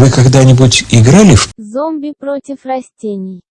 Вы когда-нибудь играли в Зомби против растений.